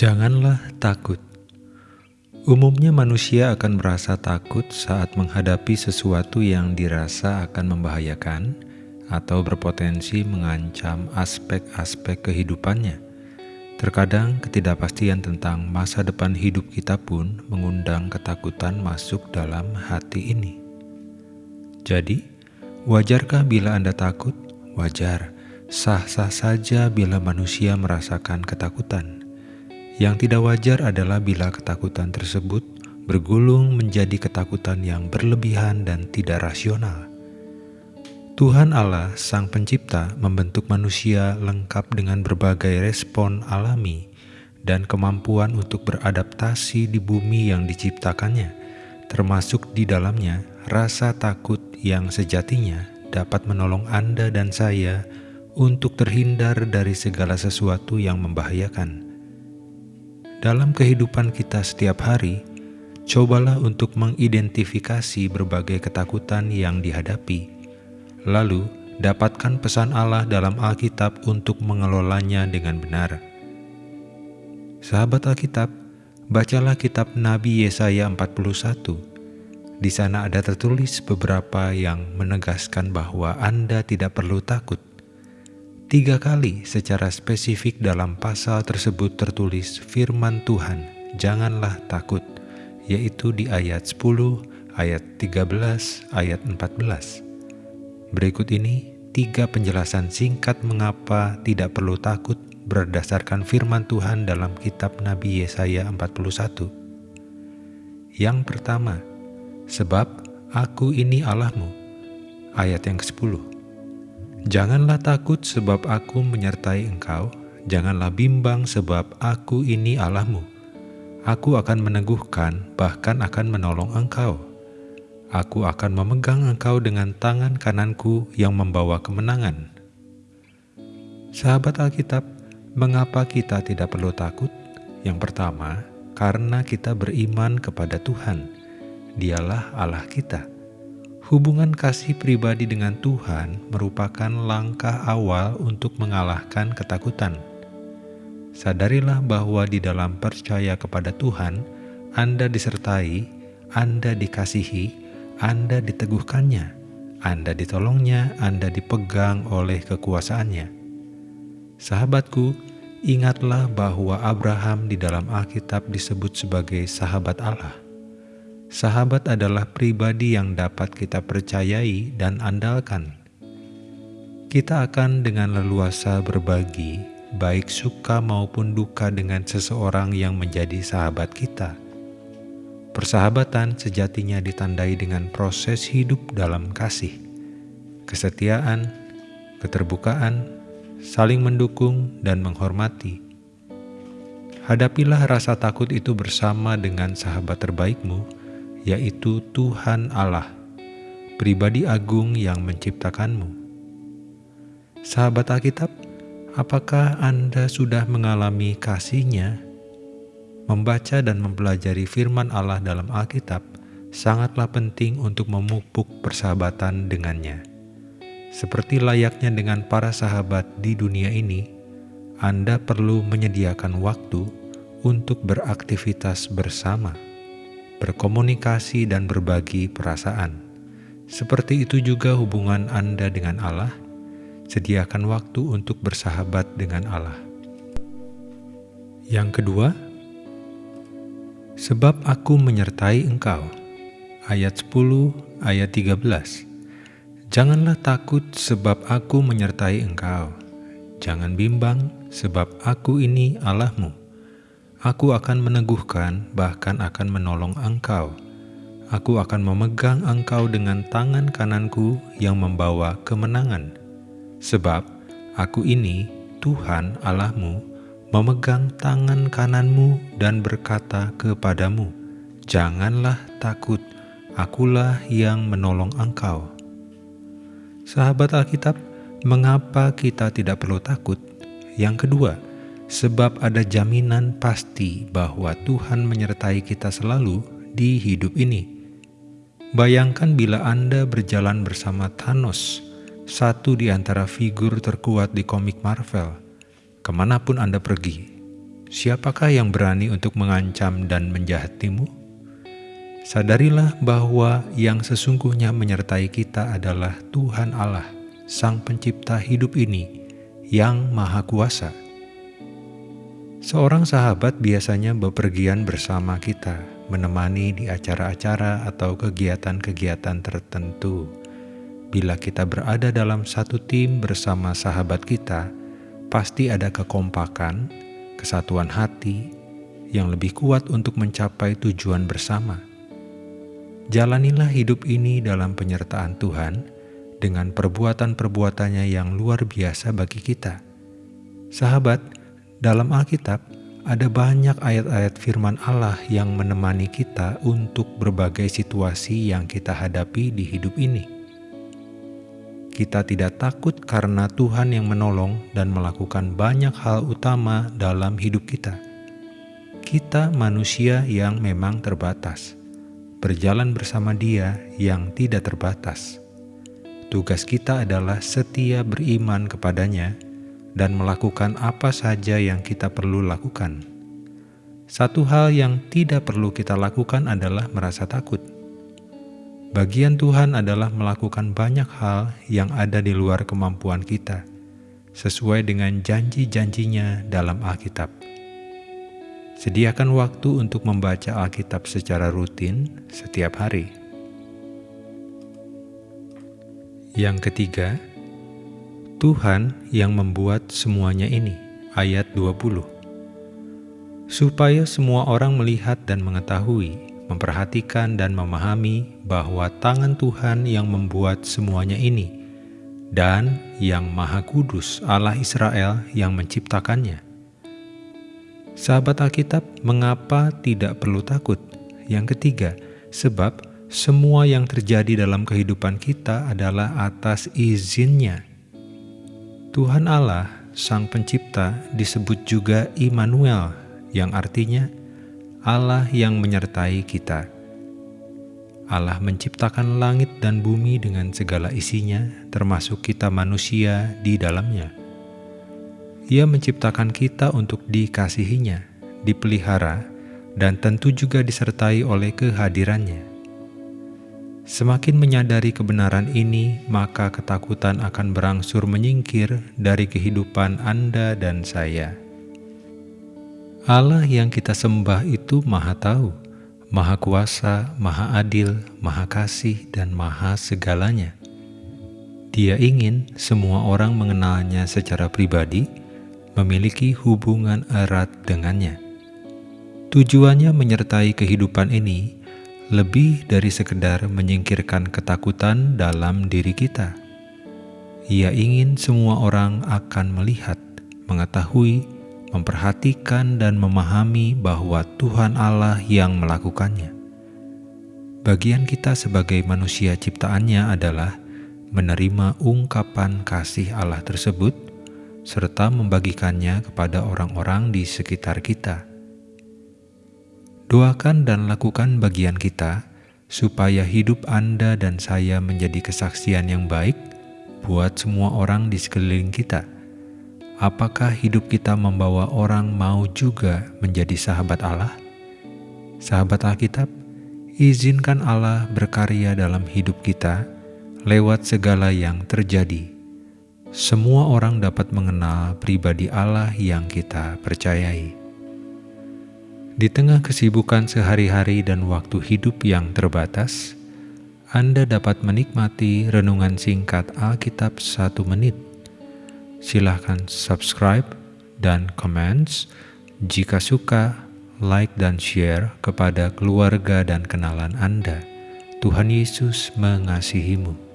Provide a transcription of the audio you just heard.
Janganlah takut. Umumnya manusia akan merasa takut saat menghadapi sesuatu yang dirasa akan membahayakan atau berpotensi mengancam aspek-aspek kehidupannya. Terkadang ketidakpastian tentang masa depan hidup kita pun mengundang ketakutan masuk dalam hati ini. Jadi, wajarkah bila Anda takut? Wajar. Sah-sah saja bila manusia merasakan ketakutan. Yang tidak wajar adalah bila ketakutan tersebut bergulung menjadi ketakutan yang berlebihan dan tidak rasional. Tuhan Allah, Sang Pencipta, membentuk manusia lengkap dengan berbagai respon alami dan kemampuan untuk beradaptasi di bumi yang diciptakannya, termasuk di dalamnya rasa takut yang sejatinya dapat menolong Anda dan saya untuk terhindar dari segala sesuatu yang membahayakan. Dalam kehidupan kita setiap hari, cobalah untuk mengidentifikasi berbagai ketakutan yang dihadapi. Lalu, dapatkan pesan Allah dalam Alkitab untuk mengelolanya dengan benar. Sahabat Alkitab, bacalah kitab Nabi Yesaya 41. Di sana ada tertulis beberapa yang menegaskan bahwa Anda tidak perlu takut Tiga kali secara spesifik dalam pasal tersebut tertulis firman Tuhan, janganlah takut, yaitu di ayat 10, ayat 13, ayat 14. Berikut ini tiga penjelasan singkat mengapa tidak perlu takut berdasarkan firman Tuhan dalam kitab Nabi Yesaya 41. Yang pertama, sebab aku ini Allahmu. Ayat yang ke-10. Janganlah takut sebab aku menyertai engkau, janganlah bimbang sebab aku ini Allahmu. Aku akan meneguhkan, bahkan akan menolong engkau. Aku akan memegang engkau dengan tangan kananku yang membawa kemenangan. Sahabat Alkitab, mengapa kita tidak perlu takut? Yang pertama, karena kita beriman kepada Tuhan. Dialah Allah kita. Hubungan kasih pribadi dengan Tuhan merupakan langkah awal untuk mengalahkan ketakutan. Sadarilah bahwa di dalam percaya kepada Tuhan, Anda disertai, Anda dikasihi, Anda diteguhkannya, Anda ditolongnya, Anda dipegang oleh kekuasaannya. Sahabatku, ingatlah bahwa Abraham di dalam Alkitab disebut sebagai sahabat Allah. Sahabat adalah pribadi yang dapat kita percayai dan andalkan. Kita akan dengan leluasa berbagi, baik suka maupun duka dengan seseorang yang menjadi sahabat kita. Persahabatan sejatinya ditandai dengan proses hidup dalam kasih, kesetiaan, keterbukaan, saling mendukung, dan menghormati. Hadapilah rasa takut itu bersama dengan sahabat terbaikmu yaitu Tuhan Allah, pribadi agung yang menciptakanmu. Sahabat Alkitab, apakah Anda sudah mengalami kasihnya? Membaca dan mempelajari firman Allah dalam Alkitab sangatlah penting untuk memupuk persahabatan dengannya. Seperti layaknya dengan para sahabat di dunia ini, Anda perlu menyediakan waktu untuk beraktivitas bersama berkomunikasi dan berbagi perasaan. Seperti itu juga hubungan Anda dengan Allah, sediakan waktu untuk bersahabat dengan Allah. Yang kedua, sebab aku menyertai engkau. Ayat 10, ayat 13. Janganlah takut sebab aku menyertai engkau. Jangan bimbang sebab aku ini Allahmu Aku akan meneguhkan, bahkan akan menolong engkau. Aku akan memegang engkau dengan tangan kananku yang membawa kemenangan. Sebab aku ini, Tuhan Allahmu, memegang tangan kananmu dan berkata kepadamu, Janganlah takut, akulah yang menolong engkau. Sahabat Alkitab, mengapa kita tidak perlu takut? Yang kedua, sebab ada jaminan pasti bahwa Tuhan menyertai kita selalu di hidup ini. Bayangkan bila Anda berjalan bersama Thanos, satu di antara figur terkuat di komik Marvel, ke mana pun Anda pergi. siapakah yang berani untuk mengancam dan menjahatimu? Sadarilah bahwa yang sesungguhnya menyertai kita adalah Tuhan Allah, Sang Pencipta hidup ini, yang Maha Kuasa. Seorang sahabat biasanya bepergian bersama kita, menemani di acara-acara atau kegiatan-kegiatan tertentu. Bila kita berada dalam satu tim bersama sahabat kita, pasti ada kekompakan, kesatuan hati yang lebih kuat untuk mencapai tujuan bersama. Jalanilah hidup ini dalam penyertaan Tuhan dengan perbuatan-perbuatannya yang luar biasa bagi kita. Sahabat, dalam Alkitab ada banyak ayat-ayat firman Allah yang menemani kita untuk berbagai situasi yang kita hadapi di hidup ini. Kita tidak takut karena Tuhan yang menolong dan melakukan banyak hal utama dalam hidup kita. Kita manusia yang memang terbatas berjalan bersama Dia yang tidak terbatas. Tugas kita adalah setia beriman kepadanya dan melakukan apa saja yang kita perlu lakukan. Satu hal yang tidak perlu kita lakukan adalah merasa takut. Bagian Tuhan adalah melakukan banyak hal yang ada di luar kemampuan kita, sesuai dengan janji-janjinya dalam Alkitab. Sediakan waktu untuk membaca Alkitab secara rutin setiap hari. Yang ketiga, Tuhan yang membuat semuanya ini. Ayat 20. Supaya semua orang melihat dan mengetahui, memperhatikan dan memahami bahwa tangan Tuhan yang membuat semuanya ini dan yang Maha Kudus Allah Israel yang menciptakannya Sahabat Alkitab, mengapa tidak perlu takut? Yang ketiga, sebab semua yang terjadi dalam kehidupan kita adalah atas izinnya. Tuhan Allah, Sang Pencipta, disebut juga Immanuel, yang artinya Allah yang menyertai kita. Allah menciptakan langit dan bumi dengan segala isinya, termasuk kita manusia di dalamnya. Ia menciptakan kita untuk dikasihinya, dipelihara, dan tentu juga disertai oleh kehadirannya. Semakin menyadari kebenaran ini, maka ketakutan akan berangsur menyingkir dari kehidupan Anda dan saya. Allah yang kita sembah itu Maha Tahu, Maha Kuasa, Maha Adil, Maha Kasih, dan Maha Segalanya. Dia ingin semua orang mengenalnya secara pribadi memiliki hubungan erat dengannya. Tujuannya menyertai kehidupan ini lebih dari sekedar menyingkirkan ketakutan dalam diri kita. Ia ingin semua orang akan melihat, mengetahui, memperhatikan dan memahami bahwa Tuhan Allah yang melakukannya. Bagian kita sebagai manusia ciptaannya adalah menerima ungkapan kasih Allah tersebut serta membagikannya kepada orang-orang di sekitar kita. Doakan dan lakukan bagian kita, supaya hidup Anda dan saya menjadi kesaksian yang baik buat semua orang di sekeliling kita. Apakah hidup kita membawa orang mau juga menjadi sahabat Allah? Sahabat Alkitab, izinkan Allah berkarya dalam hidup kita lewat segala yang terjadi semua orang dapat mengenal pribadi Allah yang kita percayai. Di tengah kesibukan sehari-hari dan waktu hidup yang terbatas, Anda dapat menikmati renungan singkat Alkitab satu menit. Silahkan subscribe dan comments. Jika suka, like dan share kepada keluarga dan kenalan Anda. Tuhan Yesus mengasihimu.